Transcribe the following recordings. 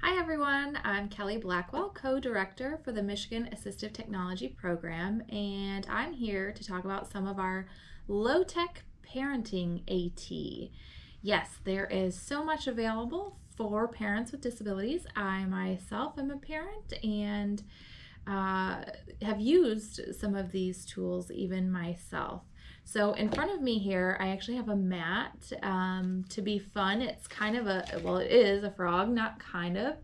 Hi everyone, I'm Kelly Blackwell, co-director for the Michigan Assistive Technology Program, and I'm here to talk about some of our low-tech parenting AT. Yes, there is so much available for parents with disabilities. I myself am a parent and uh, have used some of these tools even myself. So in front of me here, I actually have a mat um, to be fun. It's kind of a, well, it is a frog, not kind of,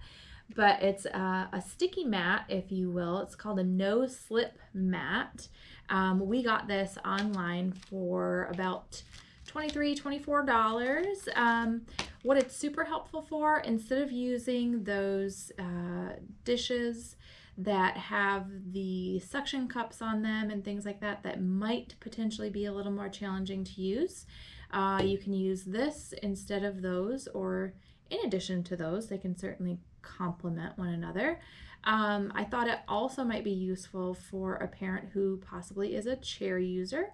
but it's a, a sticky mat, if you will. It's called a no slip mat. Um, we got this online for about 23 $24. Um, what it's super helpful for, instead of using those uh, dishes that have the suction cups on them and things like that that might potentially be a little more challenging to use. Uh, you can use this instead of those or in addition to those. They can certainly complement one another. Um, I thought it also might be useful for a parent who possibly is a chair user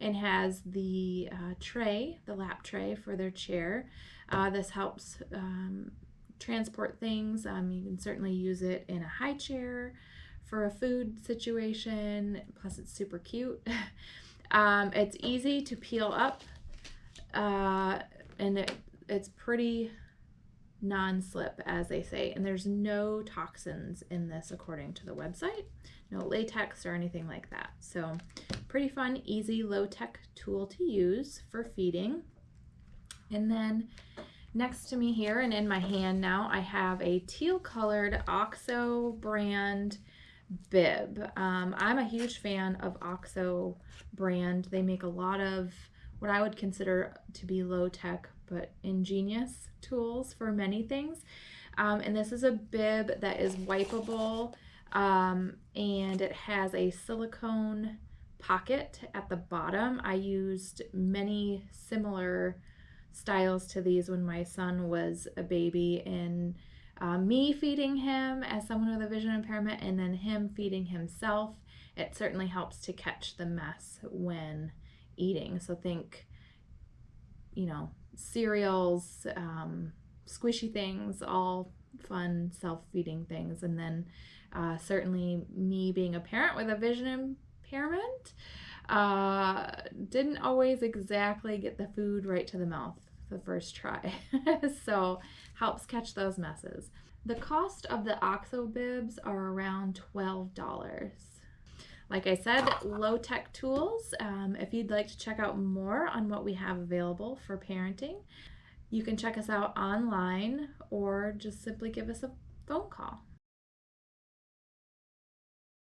and has the uh, tray, the lap tray for their chair. Uh, this helps um, transport things. Um, you can certainly use it in a high chair for a food situation. Plus, it's super cute. um, it's easy to peel up, uh, and it, it's pretty non-slip as they say and there's no toxins in this according to the website no latex or anything like that so pretty fun easy low-tech tool to use for feeding and then Next to me here and in my hand now, I have a teal colored OXO brand bib. Um, I'm a huge fan of OXO brand. They make a lot of what I would consider to be low tech but ingenious tools for many things. Um, and this is a bib that is wipeable um, and it has a silicone pocket at the bottom. I used many similar styles to these when my son was a baby and uh, me feeding him as someone with a vision impairment and then him feeding himself it certainly helps to catch the mess when eating. So think you know cereals um, squishy things all fun self-feeding things. And then uh, certainly me being a parent with a vision impairment uh, didn't always exactly get the food right to the mouth the first try. so helps catch those messes. The cost of the OXO bibs are around $12. Like I said, low-tech tools. Um, if you'd like to check out more on what we have available for parenting, you can check us out online or just simply give us a phone call.